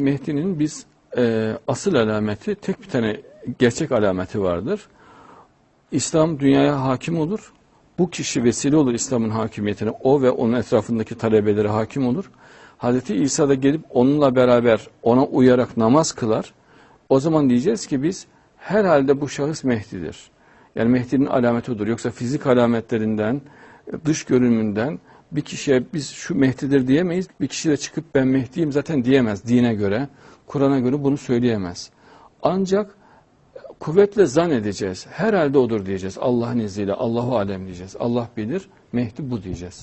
Mehdi'nin biz e, asıl alameti tek bir tane gerçek alameti vardır. İslam dünyaya hakim olur. Bu kişi vesile olur İslam'ın hakimiyetine. O ve onun etrafındaki talebeleri hakim olur. Hazreti İsa da gelip onunla beraber ona uyarak namaz kılar. O zaman diyeceğiz ki biz herhalde bu şahıs Mehdi'dir. Yani Mehdi'nin alameti odur. Yoksa fizik alametlerinden, dış görünümünden bir kişiye biz şu Mehdi'dir diyemeyiz. Bir kişi de çıkıp ben Mehdi'yim zaten diyemez dine göre. Kur'an'a göre bunu söyleyemez. Ancak kuvvetle zan edeceğiz. Herhalde odur diyeceğiz. Allah'ın izniyle Allahu alem diyeceğiz. Allah bilir. Mehdi bu diyeceğiz.